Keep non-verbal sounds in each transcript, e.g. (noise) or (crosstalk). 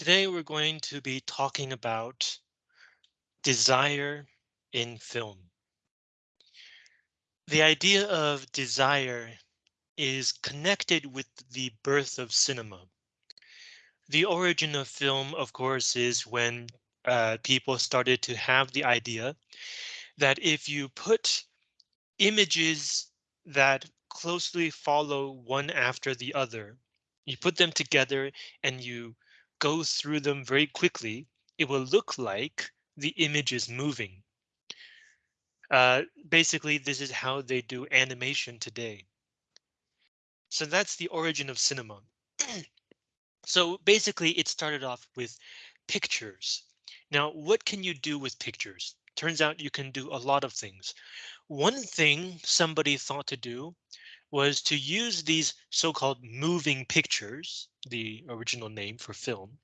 Today we're going to be talking about desire in film. The idea of desire is connected with the birth of cinema. The origin of film, of course, is when uh, people started to have the idea that if you put images that closely follow one after the other, you put them together and you go through them very quickly, it will look like the image is moving. Uh, basically, this is how they do animation today. So that's the origin of cinema. (clears throat) so basically, it started off with pictures. Now, what can you do with pictures? Turns out you can do a lot of things. One thing somebody thought to do was to use these so-called moving pictures, the original name for film,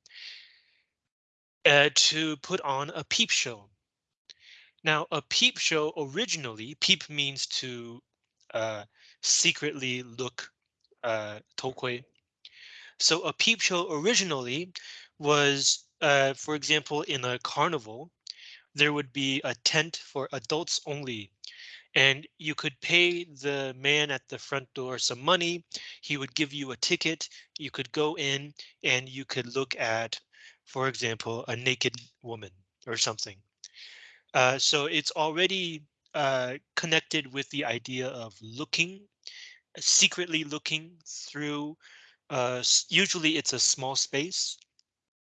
uh, to put on a peep show. Now, a peep show originally, peep means to uh, secretly look, uh, 偷窥. So a peep show originally was, uh, for example, in a carnival, there would be a tent for adults only and you could pay the man at the front door some money. He would give you a ticket. You could go in and you could look at, for example, a naked woman or something. Uh, so it's already uh, connected with the idea of looking, secretly looking through. Uh, usually it's a small space.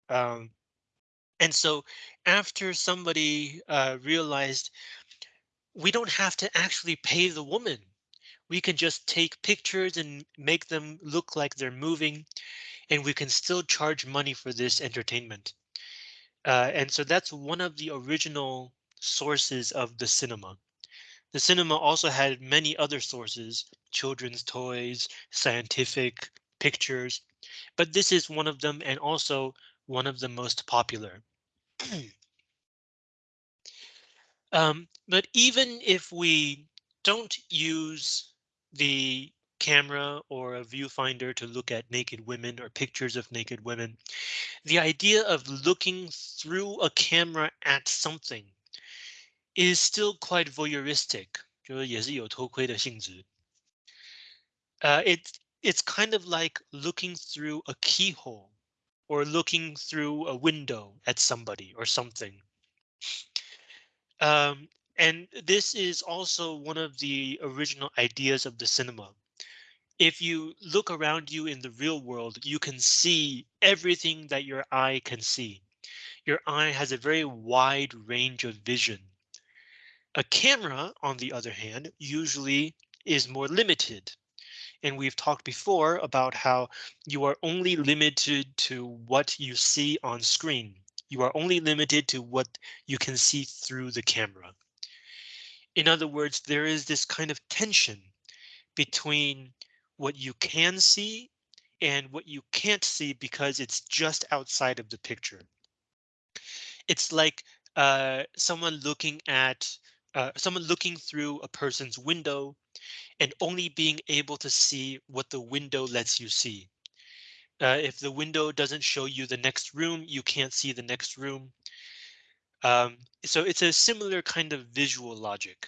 Um, and so after somebody uh, realized we don't have to actually pay the woman. We can just take pictures and make them look like they're moving, and we can still charge money for this entertainment. Uh, and so that's one of the original sources of the cinema. The cinema also had many other sources, children's toys, scientific pictures, but this is one of them and also one of the most popular. (clears throat) Um, but even if we don't use the camera or a viewfinder to look at naked women or pictures of naked women, the idea of looking through a camera at something is still quite voyeuristic. Uh, it's it's kind of like looking through a keyhole or looking through a window at somebody or something. Um, and this is also one of the original ideas of the cinema. If you look around you in the real world, you can see everything that your eye can see. Your eye has a very wide range of vision. A camera, on the other hand, usually is more limited. And we've talked before about how you are only limited to what you see on screen. You are only limited to what you can see through the camera. In other words, there is this kind of tension between what you can see and what you can't see because it's just outside of the picture. It's like uh, someone looking at uh, someone looking through a person's window and only being able to see what the window lets you see. Uh, if the window doesn't show you the next room, you can't see the next room. Um, so it's a similar kind of visual logic.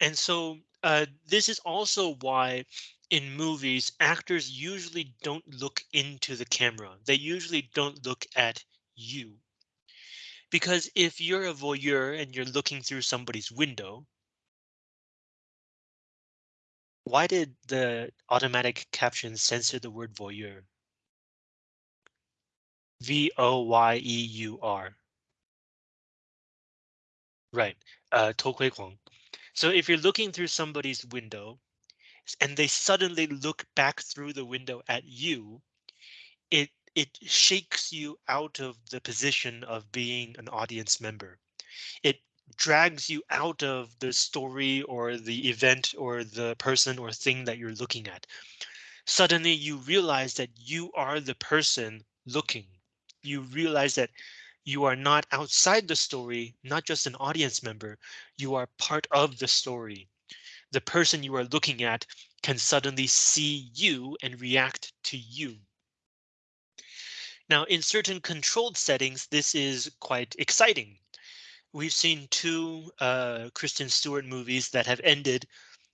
And so uh, this is also why in movies, actors usually don't look into the camera. They usually don't look at you. Because if you're a voyeur and you're looking through somebody's window, why did the automatic caption censor the word voyeur? V-O-Y-E-U-R. Right, uh, So if you're looking through somebody's window and they suddenly look back through the window at you, it it shakes you out of the position of being an audience member. It drags you out of the story or the event or the person or thing that you're looking at. Suddenly you realize that you are the person looking. You realize that you are not outside the story, not just an audience member. You are part of the story. The person you are looking at can suddenly see you and react to you. Now, in certain controlled settings, this is quite exciting. We've seen two uh, Kristen Stewart movies that have ended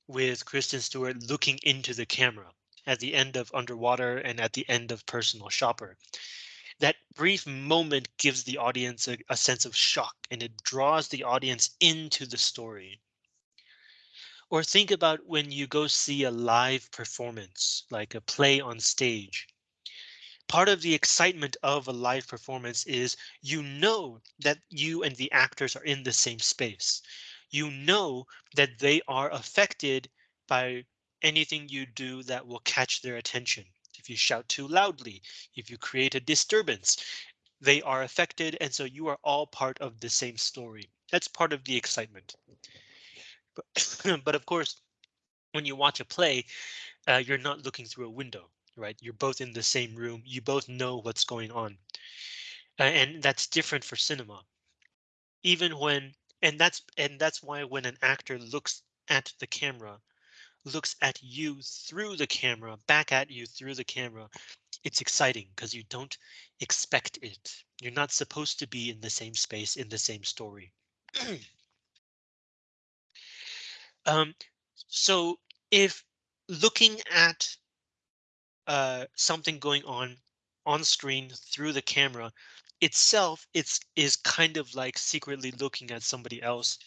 with Kristen Stewart looking into the camera at the end of Underwater and at the end of Personal Shopper. That brief moment gives the audience a, a sense of shock and it draws the audience into the story. Or think about when you go see a live performance, like a play on stage part of the excitement of a live performance is you know that you and the actors are in the same space. You know that they are affected by anything you do that will catch their attention. If you shout too loudly, if you create a disturbance, they are affected. And so you are all part of the same story. That's part of the excitement. But, (coughs) but of course, when you watch a play, uh, you're not looking through a window right? You're both in the same room. You both know what's going on. And that's different for cinema. Even when and that's and that's why when an actor looks at the camera, looks at you through the camera, back at you through the camera, it's exciting because you don't expect it. You're not supposed to be in the same space in the same story. (clears throat) um, so if looking at uh, something going on on screen through the camera itself it's is kind of like secretly looking at somebody else.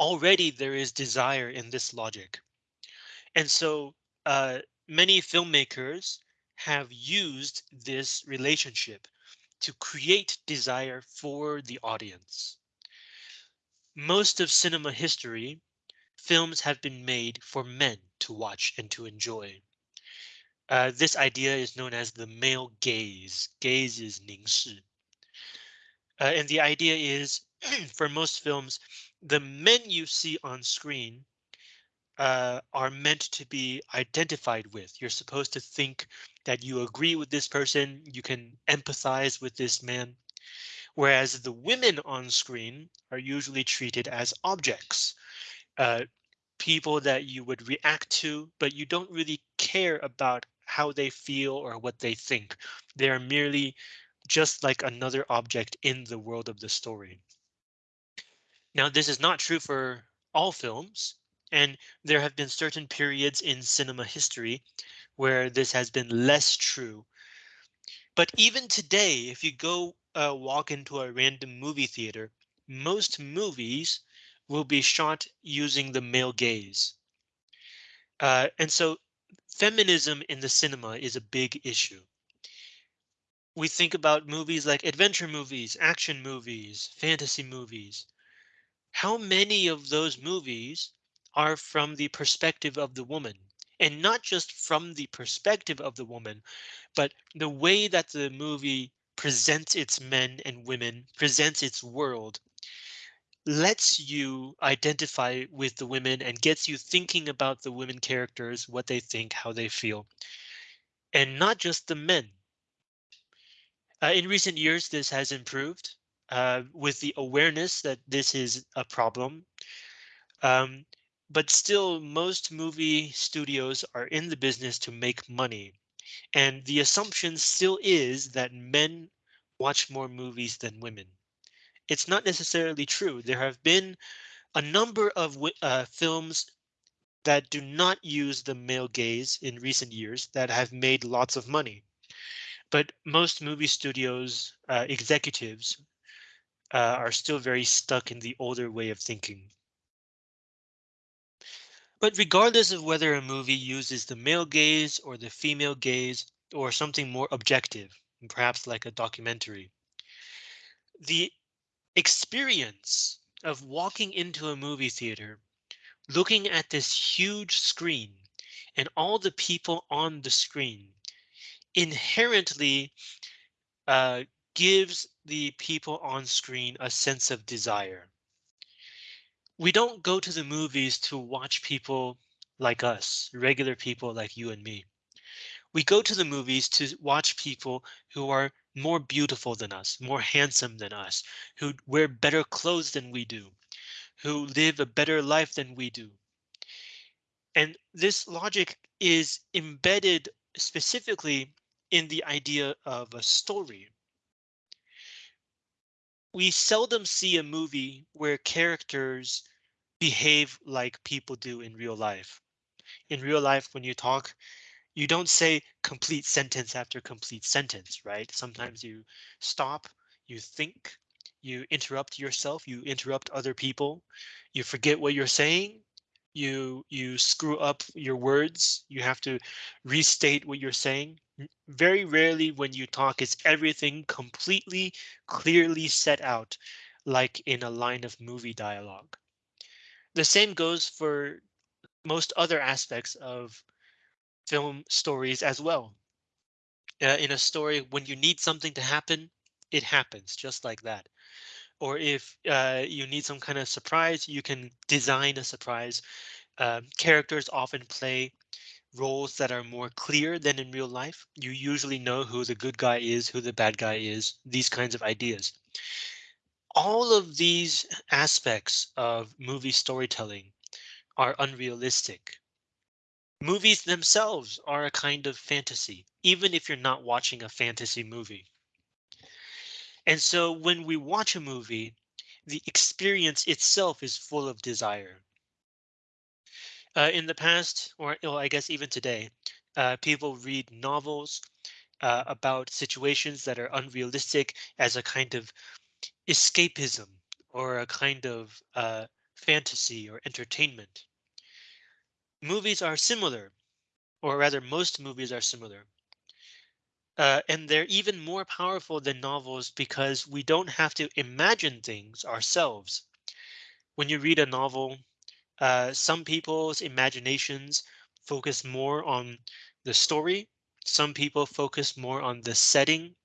Already there is desire in this logic. And so uh, many filmmakers have used this relationship to create desire for the audience. Most of cinema history films have been made for men to watch and to enjoy this idea is known as the male gaze. Gaze is 凝视. Uh, and the idea is, (clears throat) for most films, the men you see on screen uh, are meant to be identified with. You're supposed to think that you agree with this person, you can empathize with this man. Whereas the women on screen are usually treated as objects. Uh, people that you would react to, but you don't really care about how they feel or what they think. They are merely just like another object in the world of the story. Now, this is not true for all films, and there have been certain periods in cinema history where this has been less true. But even today, if you go uh, walk into a random movie theater, most movies will be shot using the male gaze. Uh, and so feminism in the cinema is a big issue. We think about movies like adventure movies, action movies, fantasy movies. How many of those movies are from the perspective of the woman? And not just from the perspective of the woman, but the way that the movie presents its men and women, presents its world, lets you identify with the women and gets you thinking about the women characters, what they think, how they feel, and not just the men. Uh, in recent years, this has improved uh, with the awareness that this is a problem. Um, but still, most movie studios are in the business to make money. And the assumption still is that men watch more movies than women it's not necessarily true. There have been a number of uh, films that do not use the male gaze in recent years that have made lots of money. But most movie studios uh, executives uh, are still very stuck in the older way of thinking. But regardless of whether a movie uses the male gaze or the female gaze or something more objective, perhaps like a documentary, the experience of walking into a movie theater, looking at this huge screen and all the people on the screen inherently uh, gives the people on screen a sense of desire. We don't go to the movies to watch people like us, regular people like you and me. We go to the movies to watch people who are more beautiful than us, more handsome than us, who wear better clothes than we do, who live a better life than we do. And this logic is embedded specifically in the idea of a story. We seldom see a movie where characters behave like people do in real life. In real life, when you talk, you don't say complete sentence after complete sentence, right? Sometimes you stop, you think, you interrupt yourself, you interrupt other people, you forget what you're saying, you you screw up your words, you have to restate what you're saying. Very rarely when you talk is everything completely clearly set out like in a line of movie dialogue. The same goes for most other aspects of film stories as well. Uh, in a story, when you need something to happen, it happens just like that. Or if uh, you need some kind of surprise, you can design a surprise. Um, characters often play roles that are more clear than in real life. You usually know who the good guy is, who the bad guy is, these kinds of ideas. All of these aspects of movie storytelling are unrealistic. Movies themselves are a kind of fantasy, even if you're not watching a fantasy movie. And so when we watch a movie, the experience itself is full of desire. Uh, in the past, or well, I guess even today, uh, people read novels uh, about situations that are unrealistic as a kind of escapism or a kind of uh, fantasy or entertainment. Movies are similar or rather most movies are similar. Uh, and they're even more powerful than novels because we don't have to imagine things ourselves. When you read a novel, uh, some people's imaginations focus more on the story. Some people focus more on the setting,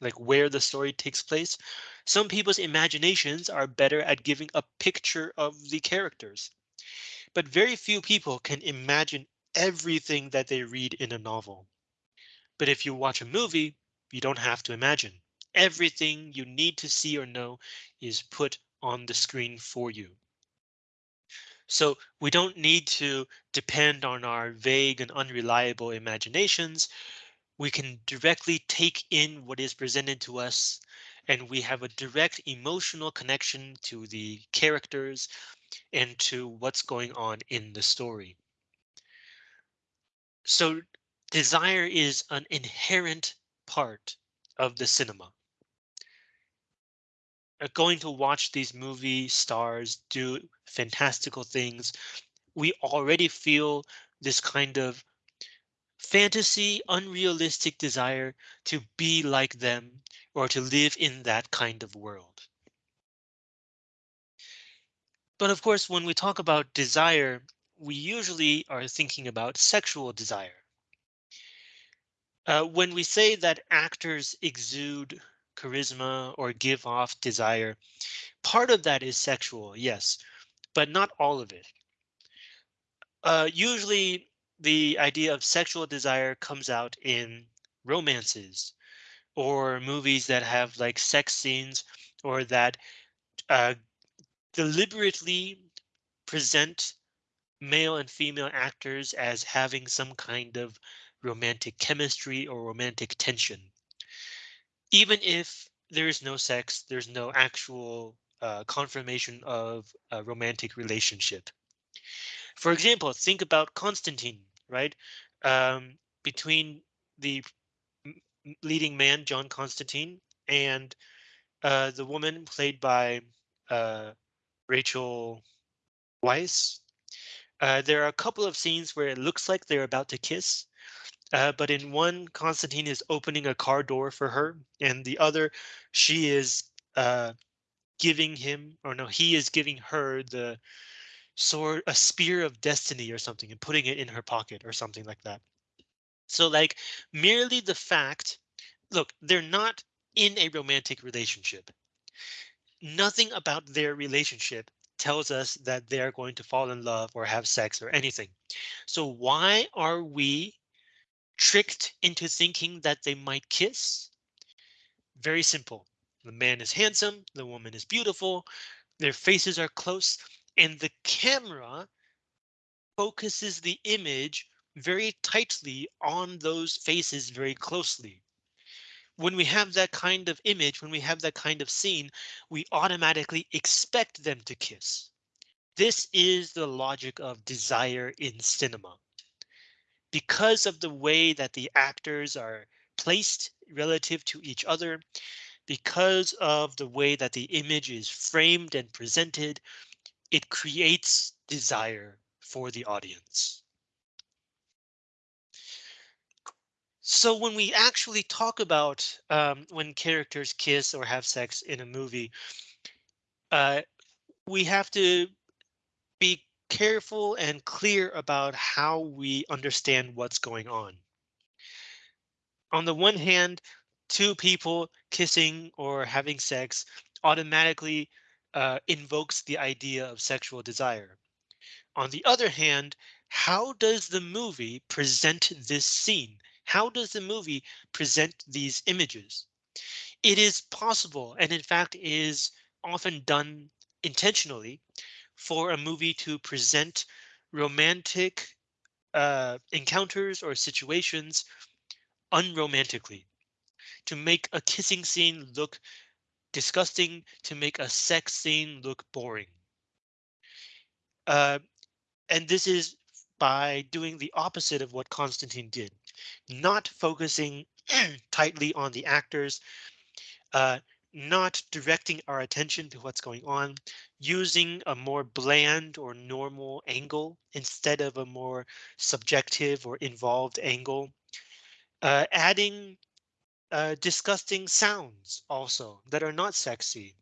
like where the story takes place. Some people's imaginations are better at giving a picture of the characters. But very few people can imagine everything that they read in a novel. But if you watch a movie, you don't have to imagine. Everything you need to see or know is put on the screen for you. So we don't need to depend on our vague and unreliable imaginations. We can directly take in what is presented to us and we have a direct emotional connection to the characters and to what's going on in the story. So desire is an inherent part of the cinema. Uh, going to watch these movie stars do fantastical things. We already feel this kind of fantasy, unrealistic desire to be like them or to live in that kind of world. But of course, when we talk about desire, we usually are thinking about sexual desire. Uh, when we say that actors exude charisma or give off desire, part of that is sexual, yes, but not all of it. Uh, usually the idea of sexual desire comes out in romances or movies that have like sex scenes or that uh, deliberately present male and female actors as having some kind of romantic chemistry or romantic tension. Even if there is no sex, there's no actual uh, confirmation of a romantic relationship. For example, think about Constantine, right? Um, between the leading man, John Constantine, and uh, the woman played by uh, Rachel Weisz. Uh, there are a couple of scenes where it looks like they're about to kiss, uh, but in one, Constantine is opening a car door for her, and the other, she is uh, giving him, or no, he is giving her the sword, a spear of destiny or something, and putting it in her pocket or something like that. So like merely the fact, look, they're not in a romantic relationship. Nothing about their relationship tells us that they're going to fall in love or have sex or anything. So why are we tricked into thinking that they might kiss? Very simple. The man is handsome, the woman is beautiful, their faces are close, and the camera focuses the image very tightly on those faces very closely. When we have that kind of image, when we have that kind of scene, we automatically expect them to kiss. This is the logic of desire in cinema. Because of the way that the actors are placed relative to each other, because of the way that the image is framed and presented, it creates desire for the audience. So when we actually talk about um, when characters kiss or have sex in a movie, uh, we have to be careful and clear about how we understand what's going on. On the one hand, two people kissing or having sex automatically uh, invokes the idea of sexual desire. On the other hand, how does the movie present this scene? How does the movie present these images? It is possible, and in fact is often done intentionally, for a movie to present romantic uh, encounters or situations unromantically, to make a kissing scene look disgusting, to make a sex scene look boring. Uh, and this is by doing the opposite of what Constantine did, not focusing (clears throat) tightly on the actors, uh, not directing our attention to what's going on, using a more bland or normal angle instead of a more subjective or involved angle, uh, adding uh, disgusting sounds also that are not sexy,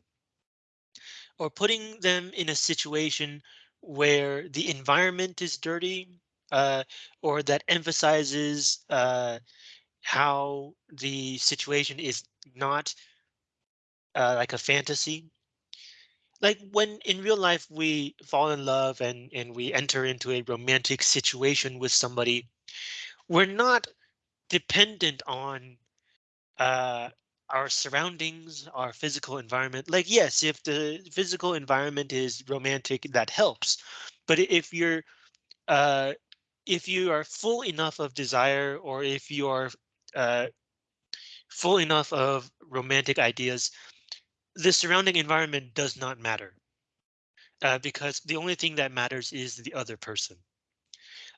or putting them in a situation where the environment is dirty uh, or that emphasizes uh, how the situation is not uh, like a fantasy. Like when in real life we fall in love and and we enter into a romantic situation with somebody, we're not dependent on uh our surroundings, our physical environment. Like yes, if the physical environment is romantic, that helps. But if you're uh if you are full enough of desire or if you are uh full enough of romantic ideas, the surrounding environment does not matter. Uh, because the only thing that matters is the other person.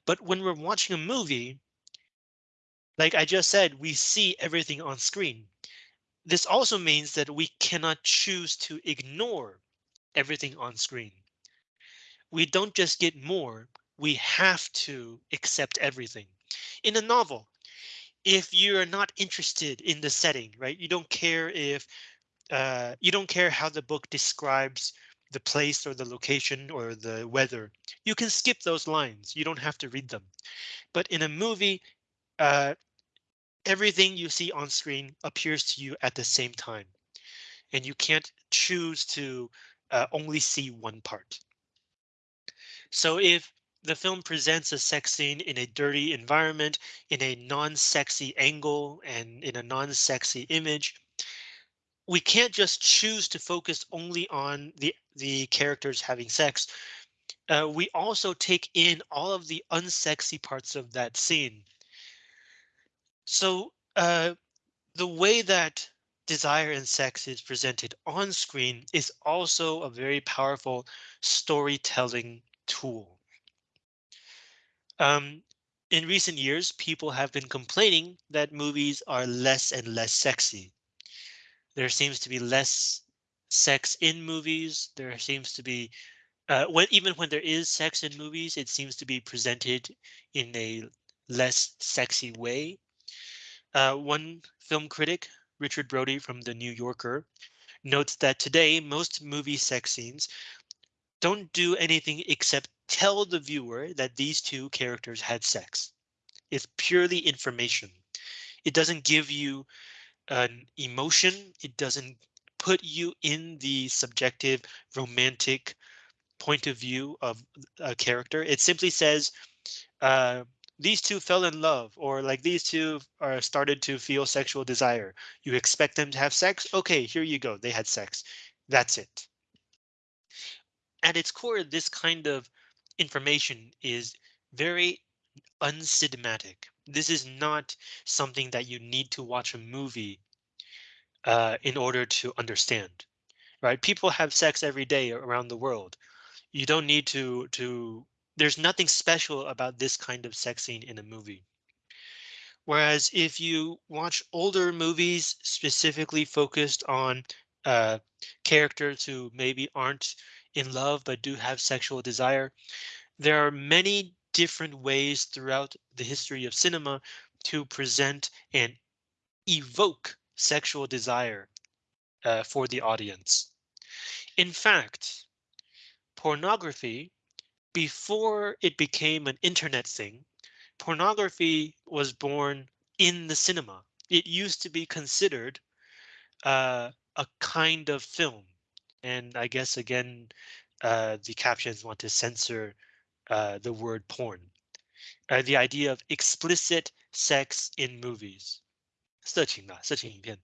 But when we're watching a movie, like I just said, we see everything on screen. This also means that we cannot choose to ignore everything on screen. We don't just get more, we have to accept everything. In a novel, if you're not interested in the setting, right, you don't care if uh, you don't care how the book describes the place or the location or the weather. You can skip those lines. You don't have to read them. But in a movie, uh, everything you see on screen appears to you at the same time. And you can't choose to uh, only see one part. So if the film presents a sex scene in a dirty environment, in a non-sexy angle, and in a non-sexy image, we can't just choose to focus only on the the characters having sex. Uh, we also take in all of the unsexy parts of that scene. So uh, the way that desire and sex is presented on screen is also a very powerful storytelling tool. Um, in recent years, people have been complaining that movies are less and less sexy. There seems to be less sex in movies. There seems to be uh, when even when there is sex in movies, it seems to be presented in a less sexy way. Uh, one film critic, Richard Brody from The New Yorker, notes that today most movie sex scenes don't do anything except tell the viewer that these two characters had sex. It's purely information. It doesn't give you an emotion. It doesn't put you in the subjective romantic point of view of a character. It simply says uh, these two fell in love or like these two are started to feel sexual desire. You expect them to have sex? OK, here you go. They had sex. That's it. At its core, this kind of information is very uncinematic. This is not something that you need to watch a movie uh, in order to understand, right? People have sex every day around the world. You don't need to to. There's nothing special about this kind of sex scene in a movie. Whereas if you watch older movies specifically focused on uh, characters who maybe aren't in love but do have sexual desire, there are many different ways throughout the history of cinema to present and evoke sexual desire uh, for the audience. In fact, pornography, before it became an internet thing, pornography was born in the cinema. It used to be considered uh, a kind of film. And I guess again, uh, the captions want to censor uh, the word porn. Uh, the idea of explicit sex in movies. 色情的,色情影片.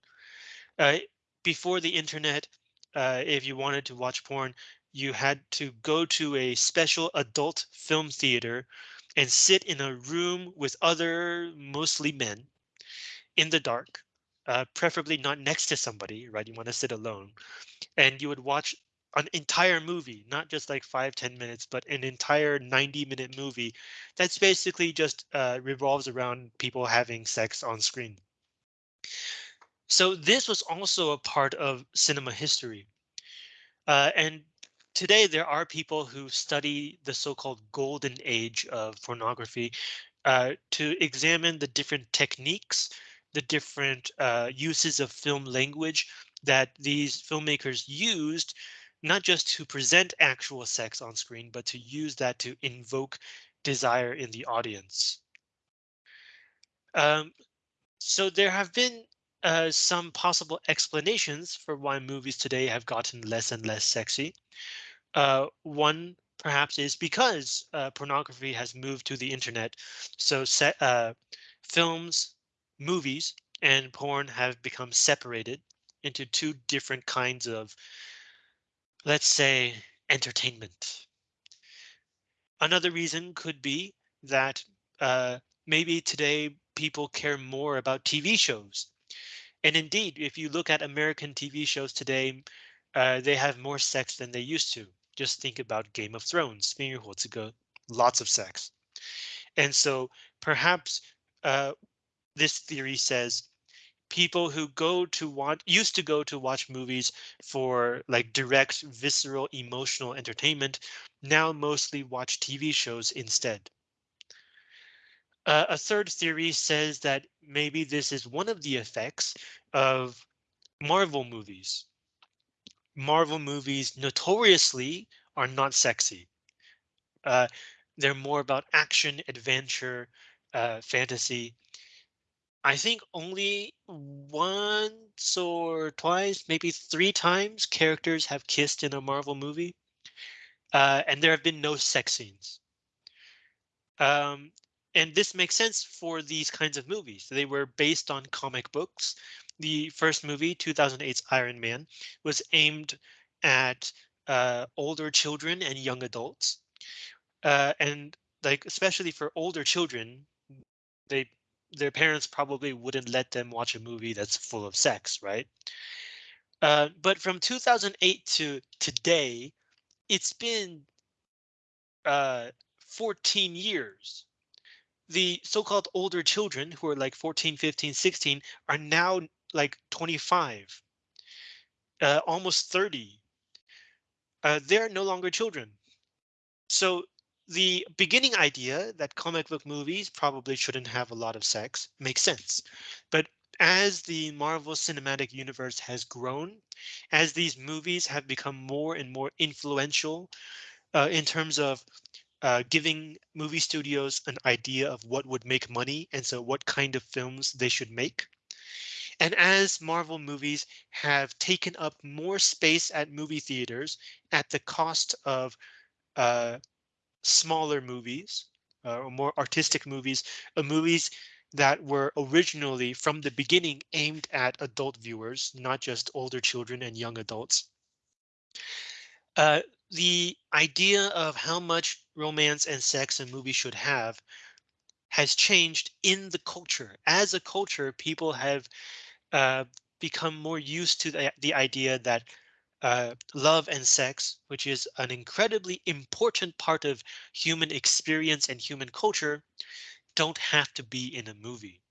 Uh, before the internet, uh, if you wanted to watch porn, you had to go to a special adult film theater and sit in a room with other mostly men in the dark, uh, preferably not next to somebody, right? You want to sit alone and you would watch an entire movie, not just like five ten minutes, but an entire 90 minute movie that's basically just uh, revolves around people having sex on screen. So this was also a part of cinema history. Uh, and today there are people who study the so-called golden age of pornography uh, to examine the different techniques, the different uh, uses of film language that these filmmakers used, not just to present actual sex on screen, but to use that to invoke desire in the audience. Um, so there have been uh, some possible explanations for why movies today have gotten less and less sexy. Uh, one perhaps is because uh, pornography has moved to the internet. So set, uh, films, movies, and porn have become separated into two different kinds of, let's say, entertainment. Another reason could be that uh, maybe today people care more about TV shows and indeed, if you look at American TV shows today, uh, they have more sex than they used to. Just think about Game of Thrones, 冰与火之歌, lots of sex. And so perhaps uh, this theory says people who go to watch used to go to watch movies for like direct visceral emotional entertainment now mostly watch TV shows instead. Uh, a third theory says that maybe this is one of the effects of Marvel movies. Marvel movies notoriously are not sexy. Uh, they're more about action, adventure, uh, fantasy. I think only once or twice, maybe three times characters have kissed in a Marvel movie. Uh, and there have been no sex scenes. Um, and this makes sense for these kinds of movies. They were based on comic books. The first movie, 2008's Iron Man, was aimed at uh, older children and young adults. Uh, and like, especially for older children, they their parents probably wouldn't let them watch a movie that's full of sex, right? Uh, but from 2008 to today, it's been uh, 14 years the so-called older children who are like 14, 15, 16 are now like 25, uh, almost 30. Uh, they're no longer children. So the beginning idea that comic book movies probably shouldn't have a lot of sex makes sense. But as the Marvel Cinematic Universe has grown, as these movies have become more and more influential uh, in terms of uh, giving movie studios an idea of what would make money and so what kind of films they should make. And as Marvel movies have taken up more space at movie theaters at the cost of uh, smaller movies uh, or more artistic movies, uh, movies that were originally from the beginning aimed at adult viewers, not just older children and young adults. Uh, the idea of how much romance and sex a movies should have has changed in the culture. As a culture, people have uh, become more used to the, the idea that uh, love and sex, which is an incredibly important part of human experience and human culture, don't have to be in a movie.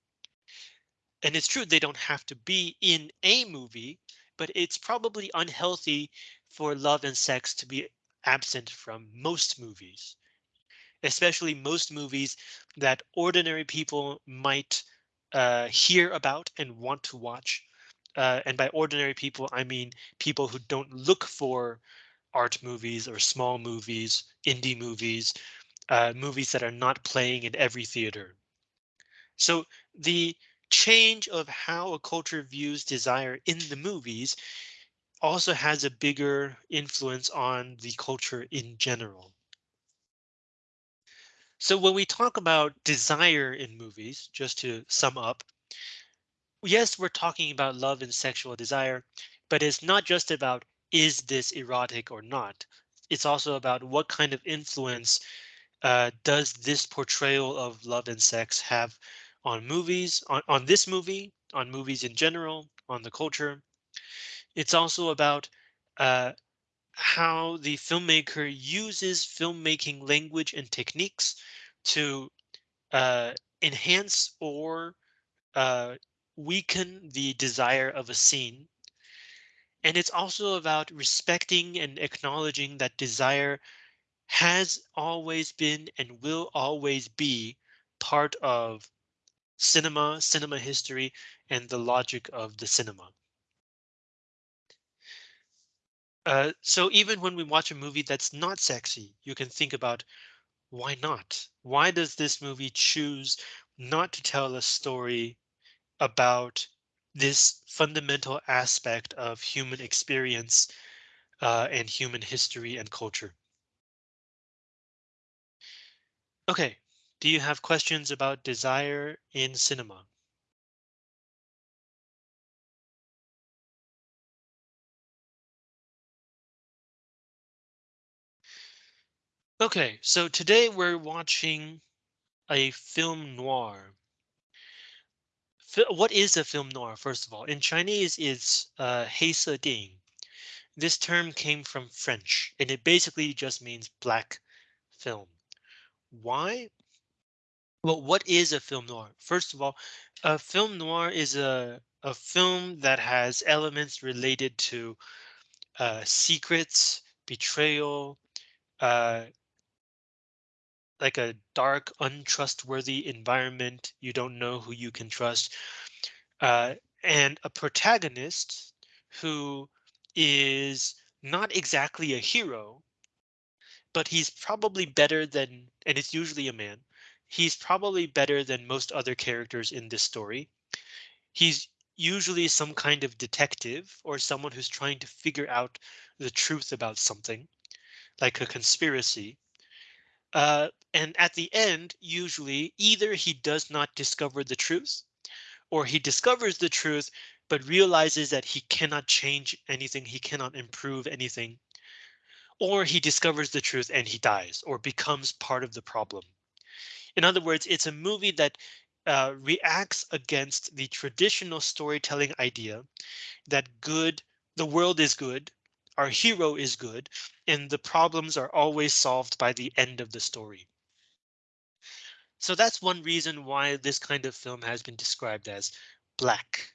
And it's true they don't have to be in a movie, but it's probably unhealthy for love and sex to be absent from most movies, especially most movies that ordinary people might uh, hear about and want to watch. Uh, and by ordinary people, I mean people who don't look for art movies or small movies, indie movies, uh, movies that are not playing in every theater. So the change of how a culture views desire in the movies also has a bigger influence on the culture in general. So when we talk about desire in movies, just to sum up, yes, we're talking about love and sexual desire, but it's not just about is this erotic or not. It's also about what kind of influence uh, does this portrayal of love and sex have on movies, on, on this movie, on movies in general, on the culture. It's also about uh, how the filmmaker uses filmmaking language and techniques to uh, enhance or uh, weaken the desire of a scene. And it's also about respecting and acknowledging that desire has always been and will always be part of cinema, cinema history, and the logic of the cinema. Uh, so even when we watch a movie that's not sexy, you can think about why not? Why does this movie choose not to tell a story about this fundamental aspect of human experience uh, and human history and culture? Okay, do you have questions about desire in cinema? Okay, so today we're watching a film noir. What is a film noir, first of all? In Chinese, it's uh, 黑色电影. This term came from French, and it basically just means black film. Why? Well, what is a film noir? First of all, a film noir is a, a film that has elements related to uh, secrets, betrayal, uh, like a dark, untrustworthy environment. You don't know who you can trust. Uh, and a protagonist who is not exactly a hero, but he's probably better than, and it's usually a man, he's probably better than most other characters in this story. He's usually some kind of detective or someone who's trying to figure out the truth about something, like a conspiracy. Uh, and at the end, usually either he does not discover the truth or he discovers the truth, but realizes that he cannot change anything, he cannot improve anything, or he discovers the truth and he dies or becomes part of the problem. In other words, it's a movie that uh, reacts against the traditional storytelling idea that good, the world is good, our hero is good, and the problems are always solved by the end of the story. So that's one reason why this kind of film has been described as black.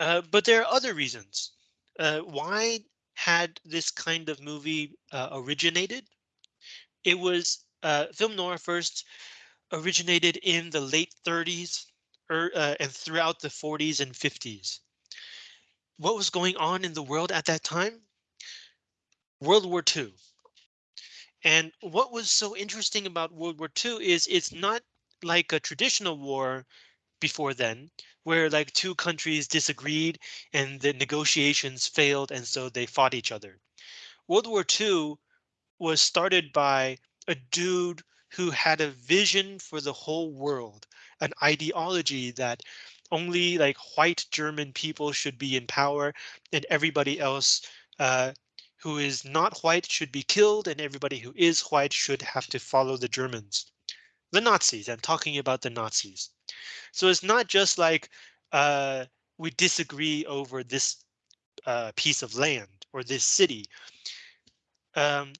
Uh, but there are other reasons. Uh, why had this kind of movie uh, originated? It was uh, film noir first originated in the late 30s er, uh, and throughout the 40s and 50s. What was going on in the world at that time? World War II. And what was so interesting about World War II is it's not like a traditional war before then, where like two countries disagreed and the negotiations failed and so they fought each other. World War II was started by a dude who had a vision for the whole world, an ideology that only like white German people should be in power and everybody else uh, who is not white should be killed and everybody who is white should have to follow the Germans. The Nazis. I'm talking about the Nazis. So it's not just like uh, we disagree over this uh, piece of land or this city. Um,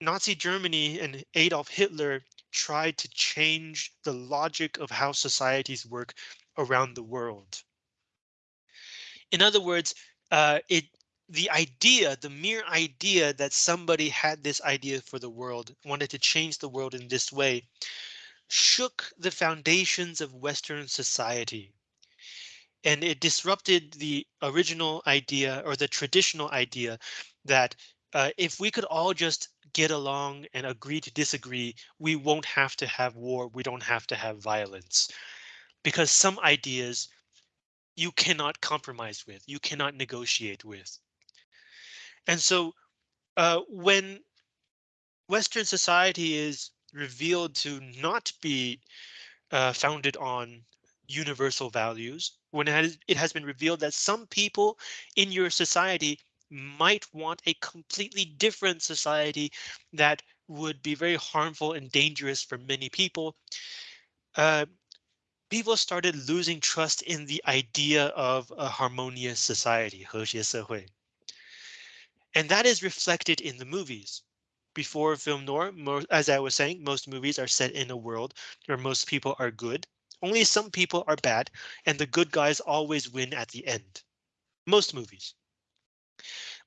Nazi Germany and Adolf Hitler tried to change the logic of how societies work around the world. In other words, uh, it the idea, the mere idea that somebody had this idea for the world, wanted to change the world in this way, shook the foundations of Western society. And it disrupted the original idea or the traditional idea that uh, if we could all just get along and agree to disagree, we won't have to have war. We don't have to have violence because some ideas you cannot compromise with, you cannot negotiate with. And so uh, when Western society is revealed to not be uh, founded on universal values, when it has, it has been revealed that some people in your society might want a completely different society that would be very harmful and dangerous for many people. Uh, people started losing trust in the idea of a harmonious society, 和谐社会. And that is reflected in the movies. Before film noir, as I was saying, most movies are set in a world where most people are good. Only some people are bad, and the good guys always win at the end. Most movies.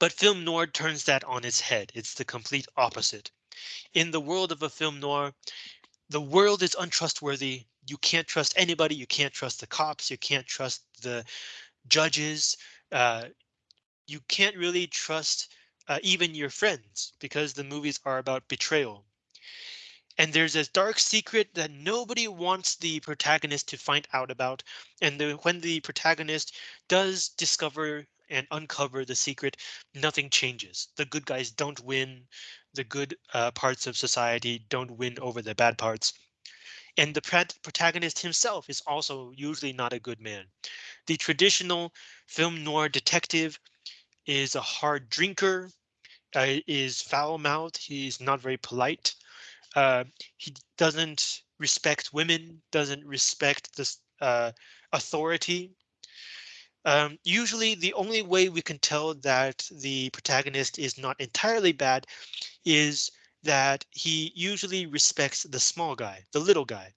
But film noir turns that on its head. It's the complete opposite. In the world of a film noir, the world is untrustworthy. you can't trust anybody. You can't trust the cops. You can't trust the judges. Uh, you can't really trust uh, even your friends because the movies are about betrayal. And there's this dark secret that nobody wants the protagonist to find out about. And the, when the protagonist does discover and uncover the secret, nothing changes. The good guys don't win. The good uh, parts of society don't win over the bad parts. And the protagonist himself is also usually not a good man. The traditional film noir detective is a hard drinker, uh, is foul mouthed. He's not very polite. Uh, he doesn't respect women, doesn't respect this uh, authority um, usually the only way we can tell that the protagonist is not entirely bad is that he usually respects the small guy, the little guy,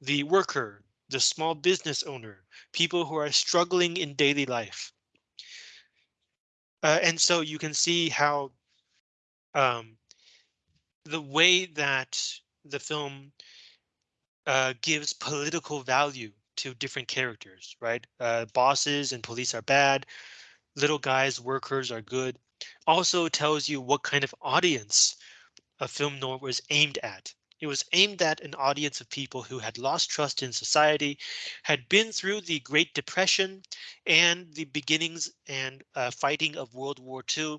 the worker, the small business owner, people who are struggling in daily life. Uh, and so you can see how um, the way that the film uh, gives political value to different characters, right? Uh, bosses and police are bad. Little guys, workers are good. Also tells you what kind of audience a film noir was aimed at. It was aimed at an audience of people who had lost trust in society, had been through the Great Depression and the beginnings and uh, fighting of World War II,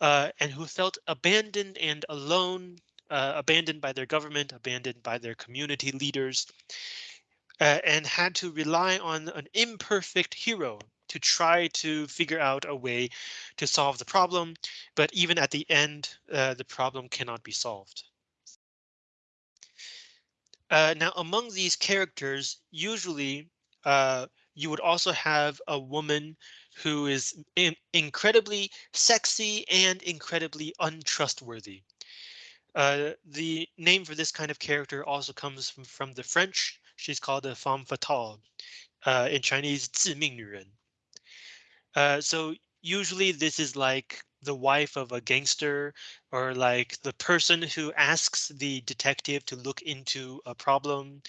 uh, and who felt abandoned and alone, uh, abandoned by their government, abandoned by their community leaders, uh, and had to rely on an imperfect hero to try to figure out a way to solve the problem. But even at the end, uh, the problem cannot be solved. Uh, now, among these characters, usually uh, you would also have a woman who is in incredibly sexy and incredibly untrustworthy. Uh, the name for this kind of character also comes from, from the French She's called a femme fatale. Uh, in Chinese, 致命女人. Uh, so usually this is like the wife of a gangster or like the person who asks the detective to look into a problem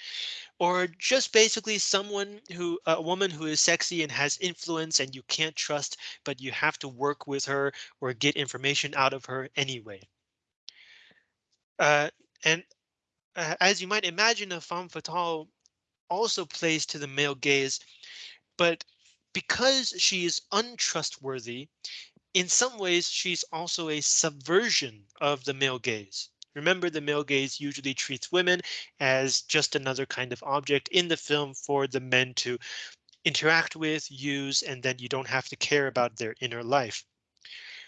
or just basically someone who a woman who is sexy and has influence and you can't trust but you have to work with her or get information out of her anyway. Uh, and uh, as you might imagine, a femme fatale also plays to the male gaze, but because she is untrustworthy, in some ways she's also a subversion of the male gaze. Remember, the male gaze usually treats women as just another kind of object in the film for the men to interact with, use, and then you don't have to care about their inner life.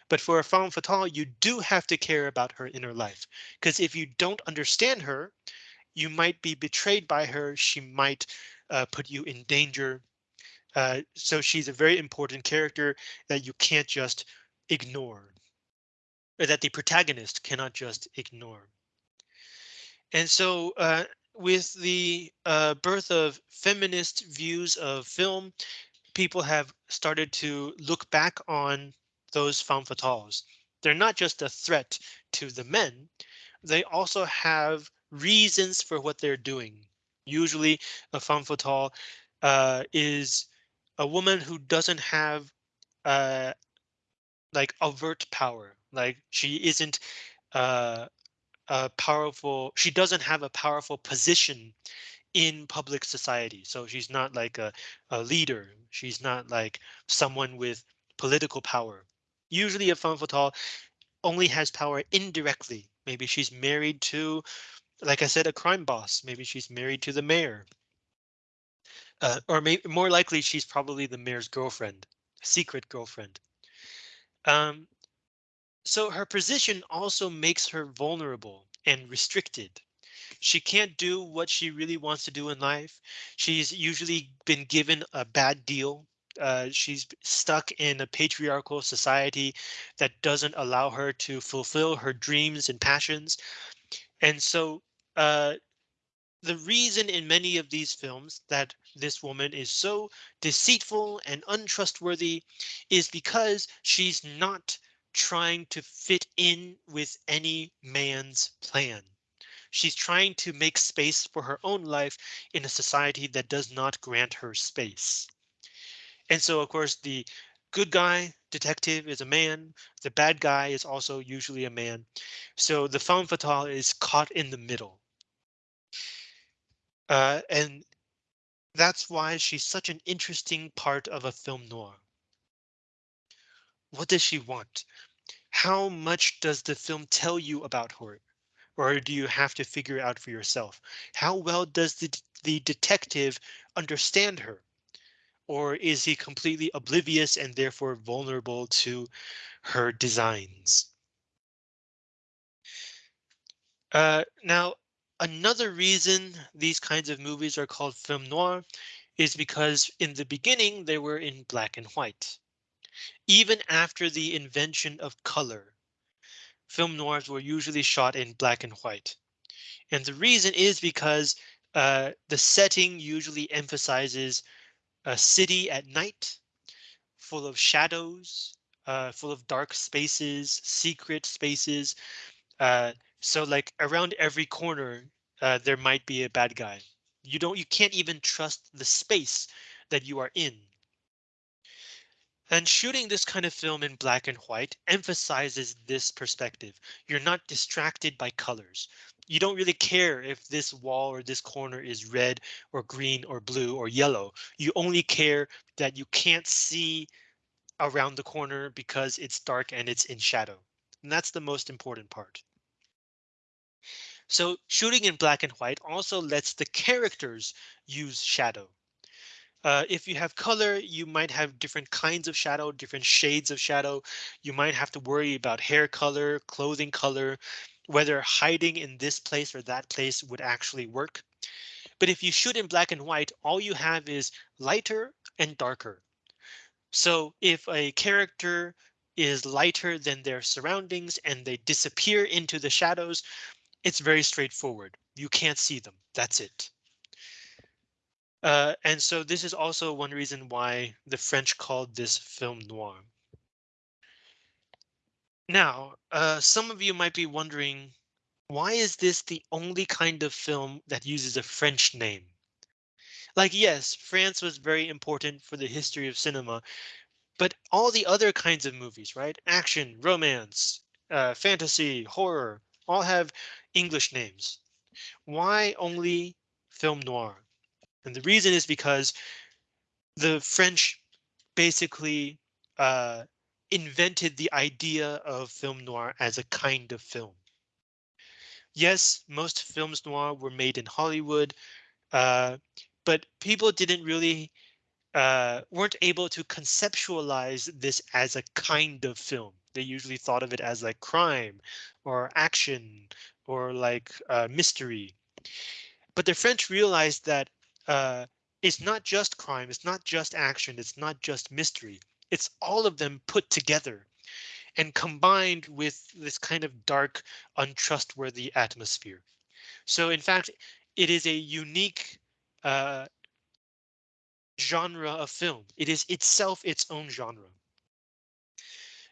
But for a femme fatale, you do have to care about her inner life, because if you don't understand her, you might be betrayed by her. She might uh, put you in danger. Uh, so she's a very important character that you can't just ignore. Or that the protagonist cannot just ignore. And so uh, with the uh, birth of feminist views of film, people have started to look back on those femme fatales. They're not just a threat to the men, they also have reasons for what they're doing. Usually a femme fatale uh, is a woman who doesn't have uh, like overt power, like she isn't uh, a powerful, she doesn't have a powerful position in public society. So she's not like a, a leader. She's not like someone with political power. Usually a femme fatale only has power indirectly. Maybe she's married to, like I said, a crime boss. Maybe she's married to the mayor. Uh, or maybe more likely she's probably the mayor's girlfriend, secret girlfriend. Um, so her position also makes her vulnerable and restricted. She can't do what she really wants to do in life. She's usually been given a bad deal. Uh, she's stuck in a patriarchal society that doesn't allow her to fulfill her dreams and passions. And so uh, the reason in many of these films that this woman is so deceitful and untrustworthy is because she's not trying to fit in with any man's plan. She's trying to make space for her own life in a society that does not grant her space. And so, of course, the good guy detective is a man. The bad guy is also usually a man. So the femme fatale is caught in the middle. Uh, and that's why she's such an interesting part of a film noir. What does she want? How much does the film tell you about her? Or do you have to figure it out for yourself? How well does the, the detective understand her? Or is he completely oblivious and therefore vulnerable to her designs? Uh, now, Another reason these kinds of movies are called film noir is because in the beginning they were in black and white. Even after the invention of color, film noirs were usually shot in black and white. And the reason is because uh, the setting usually emphasizes a city at night, full of shadows, uh, full of dark spaces, secret spaces, uh, so like around every corner, uh, there might be a bad guy. You don't you can't even trust the space that you are in. And shooting this kind of film in black and white emphasizes this perspective. You're not distracted by colors. You don't really care if this wall or this corner is red or green or blue or yellow. You only care that you can't see around the corner because it's dark and it's in shadow. And that's the most important part. So shooting in black and white also lets the characters use shadow. Uh, if you have color, you might have different kinds of shadow, different shades of shadow. You might have to worry about hair color, clothing color, whether hiding in this place or that place would actually work. But if you shoot in black and white, all you have is lighter and darker. So if a character is lighter than their surroundings and they disappear into the shadows, it's very straightforward. You can't see them. That's it. Uh, and so this is also one reason why the French called this film noir. Now, uh, some of you might be wondering, why is this the only kind of film that uses a French name? Like, yes, France was very important for the history of cinema, but all the other kinds of movies, right? Action, romance, uh, fantasy, horror, all have English names. Why only film noir? And the reason is because the French basically uh, invented the idea of film noir as a kind of film. Yes, most films noir were made in Hollywood, uh, but people didn't really uh, weren't able to conceptualize this as a kind of film. They usually thought of it as like crime or action or like uh, mystery. But the French realized that uh, it's not just crime, it's not just action, it's not just mystery. It's all of them put together and combined with this kind of dark, untrustworthy atmosphere. So in fact, it is a unique uh, genre of film. It is itself its own genre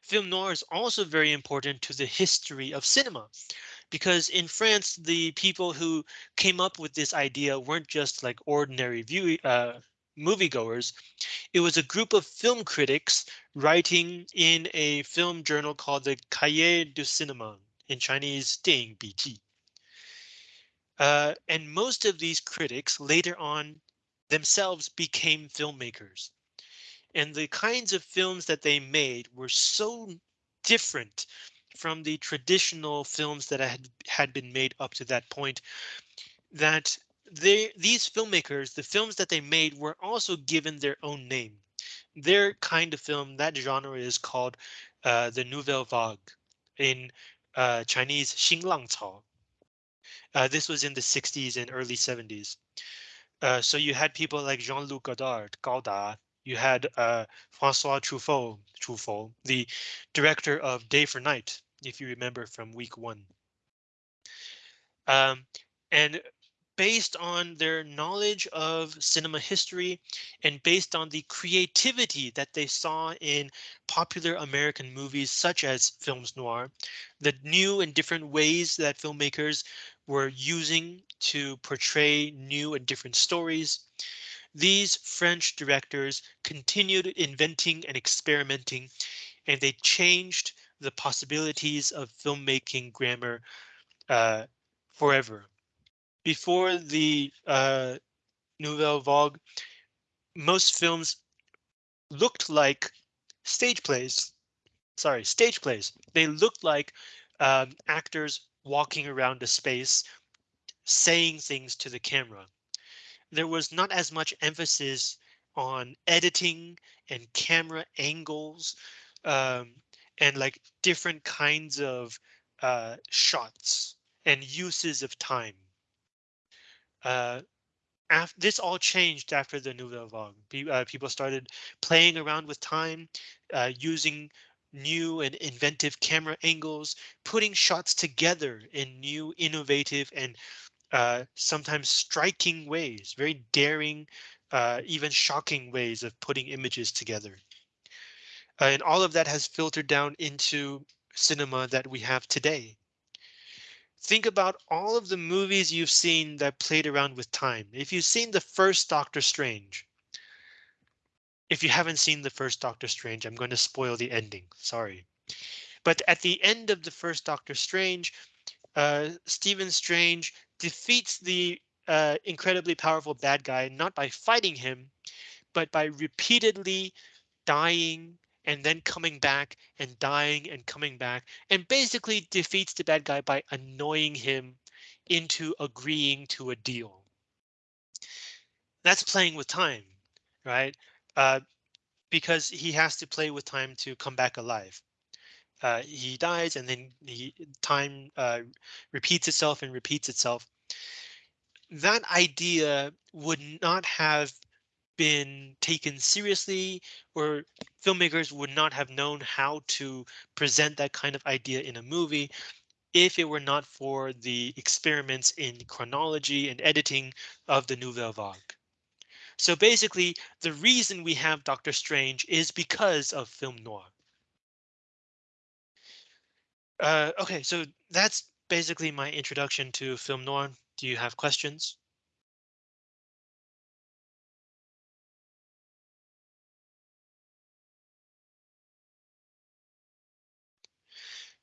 Film noir is also very important to the history of cinema because in France, the people who came up with this idea weren't just like ordinary view uh, moviegoers. It was a group of film critics writing in a film journal called the Cahiers du Cinéma in Chinese 电影笔记. Uh, and most of these critics later on themselves became filmmakers. and the kinds of films that they made were so different from the traditional films that had had been made up to that point that they these filmmakers the films that they made were also given their own name. Their kind of film that genre is called uh, the nouvelle vague in uh, chinese xing uh, this was in the 60s and early 70s uh, so you had people like jean-luc godard Godard you had uh, Francois Truffaut, Truffaut, the director of Day for Night, if you remember from week one. Um, and based on their knowledge of cinema history and based on the creativity that they saw in popular American movies such as films noir, the new and different ways that filmmakers were using to portray new and different stories. These French directors continued inventing and experimenting, and they changed the possibilities of filmmaking grammar uh, forever. Before the uh, Nouvelle Vague, most films looked like stage plays. Sorry, stage plays. They looked like um, actors walking around a space, saying things to the camera. There was not as much emphasis on editing and camera angles um, and like different kinds of uh, shots and uses of time. Uh, after, this all changed after the Nouvelle Vague. uh, people started playing around with time, uh, using new and inventive camera angles, putting shots together in new, innovative, and uh, sometimes striking ways, very daring, uh, even shocking ways of putting images together. Uh, and all of that has filtered down into cinema that we have today. Think about all of the movies you've seen that played around with time. If you've seen the first Doctor Strange, if you haven't seen the first Doctor Strange, I'm going to spoil the ending. Sorry. But at the end of the first Doctor Strange, uh, Stephen Strange defeats the uh, incredibly powerful bad guy, not by fighting him, but by repeatedly dying and then coming back and dying and coming back and basically defeats the bad guy by annoying him into agreeing to a deal. That's playing with time, right? uh, because he has to play with time to come back alive. Uh, he dies and then he time uh, repeats itself and repeats itself. That idea would not have been taken seriously or filmmakers would not have known how to present that kind of idea in a movie if it were not for the experiments in chronology and editing of the Nouvelle Vague. So basically, the reason we have Doctor Strange is because of film noir. Uh, OK, so that's basically my introduction to film noir. Do you have questions?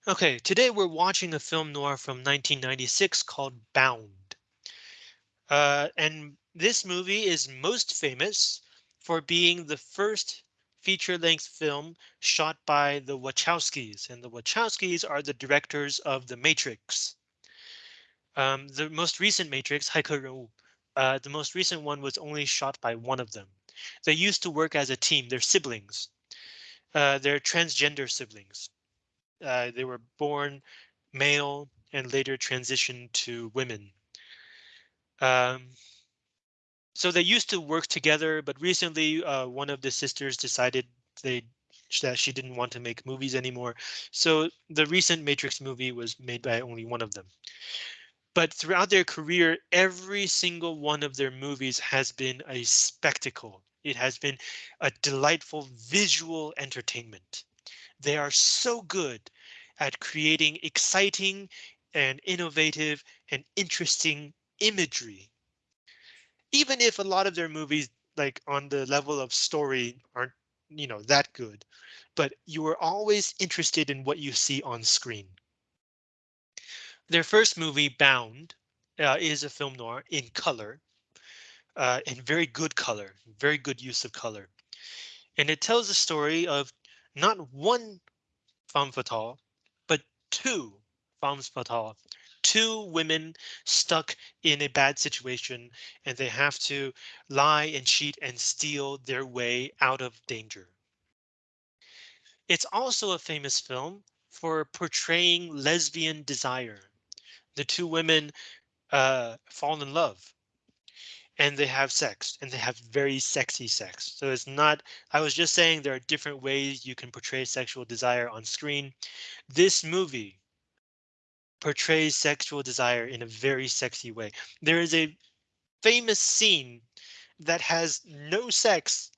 OK, today we're watching a film noir from 1996 called Bound. Uh, and this movie is most famous for being the first feature-length film shot by the Wachowskis, and the Wachowskis are the directors of The Matrix. Um, the most recent matrix, uh, the most recent one was only shot by one of them. They used to work as a team. They're siblings. Uh, they're transgender siblings. Uh, they were born male and later transitioned to women. Um, so they used to work together, but recently uh, one of the sisters decided they that she didn't want to make movies anymore. So the recent Matrix movie was made by only one of them. But throughout their career, every single one of their movies has been a spectacle. It has been a delightful visual entertainment. They are so good at creating exciting and innovative and interesting imagery. Even if a lot of their movies, like on the level of story, aren't, you know, that good, but you are always interested in what you see on screen. Their first movie, Bound, uh, is a film noir in color, uh, in very good color, very good use of color. And it tells the story of not one femme fatale, but two femmes fatale, two women stuck in a bad situation and they have to lie and cheat and steal their way out of danger. It's also a famous film for portraying lesbian desire. The two women uh, fall in love and they have sex and they have very sexy sex. So it's not, I was just saying there are different ways you can portray sexual desire on screen. This movie portrays sexual desire in a very sexy way. There is a famous scene that has no sex.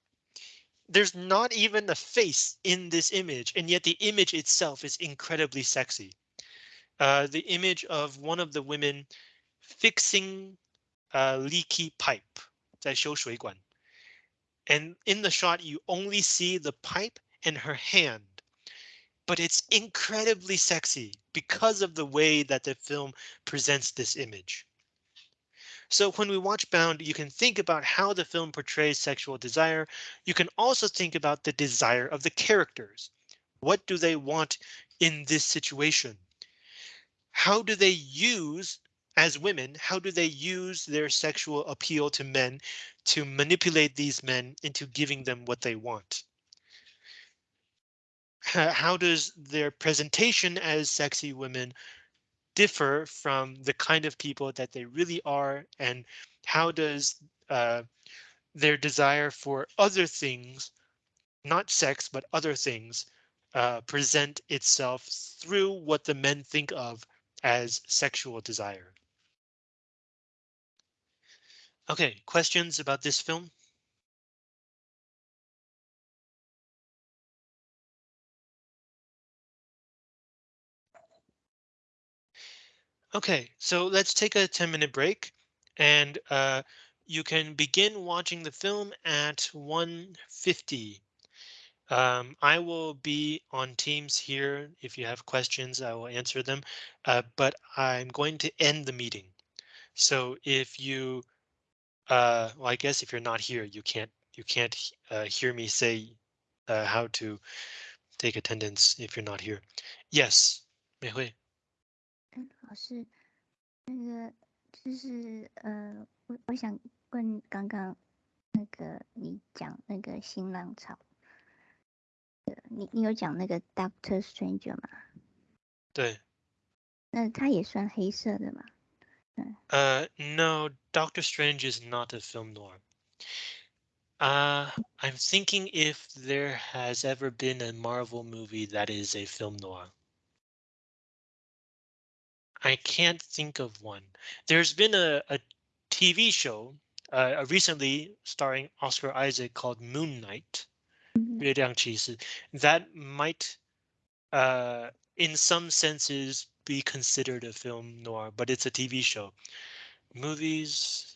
There's not even a face in this image, and yet the image itself is incredibly sexy. Uh, the image of one of the women fixing a leaky pipe 在修水管. And in the shot, you only see the pipe and her hand, but it's incredibly sexy because of the way that the film presents this image. So when we watch Bound, you can think about how the film portrays sexual desire. You can also think about the desire of the characters. What do they want in this situation? How do they use as women, how do they use their sexual appeal to men to manipulate these men into giving them what they want? How does their presentation as sexy women differ from the kind of people that they really are? And how does uh, their desire for other things, not sex, but other things, uh, present itself through what the men think of as sexual desire. Okay, questions about this film? Okay, so let's take a 10 minute break and uh, you can begin watching the film at 1.50. Um, I will be on Teams here. If you have questions, I will answer them, uh, but I'm going to end the meeting. So if you, uh, well, I guess if you're not here, you can't you can't uh, hear me say uh, how to take attendance if you're not here. Yes, 美惠。嗯，老师，那个就是呃，我我想问刚刚那个你讲那个新浪潮。 你你有讲那个 Doctor Stranger 吗？对。那它也算黑色的吗？嗯。Uh, no, Doctor Strange is not a film noir. Uh, I'm thinking if there has ever been a Marvel movie that is a film noir. I can't think of one. There's been a, a TV show uh, recently starring Oscar Isaac called Moon Knight. 月亮骑士 that might uh in some senses be considered a film noir, but it's a TV show. Movies,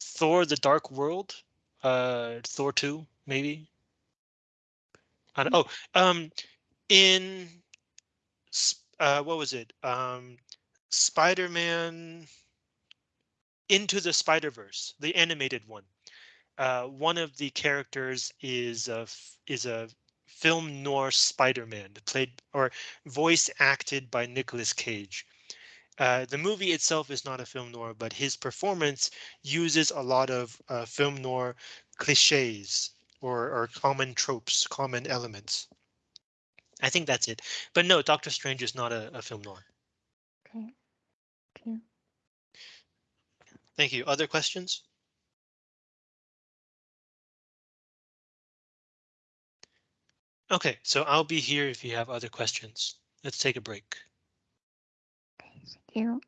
Thor: The Dark World, uh, Thor 2, maybe. I don't, oh, um, in uh, what was it? Um, Spider-Man Into the Spider-Verse, the animated one uh, one of the characters is a is a film noir Spider-Man played or voice acted by Nicolas Cage. Uh, the movie itself is not a film noir, but his performance uses a lot of uh, film noir cliches or, or common tropes, common elements. I think that's it. But no, Doctor Strange is not a, a film noir. Okay. Thank you. Thank you. Other questions? Okay, so I'll be here if you have other questions. Let's take a break. Thank you.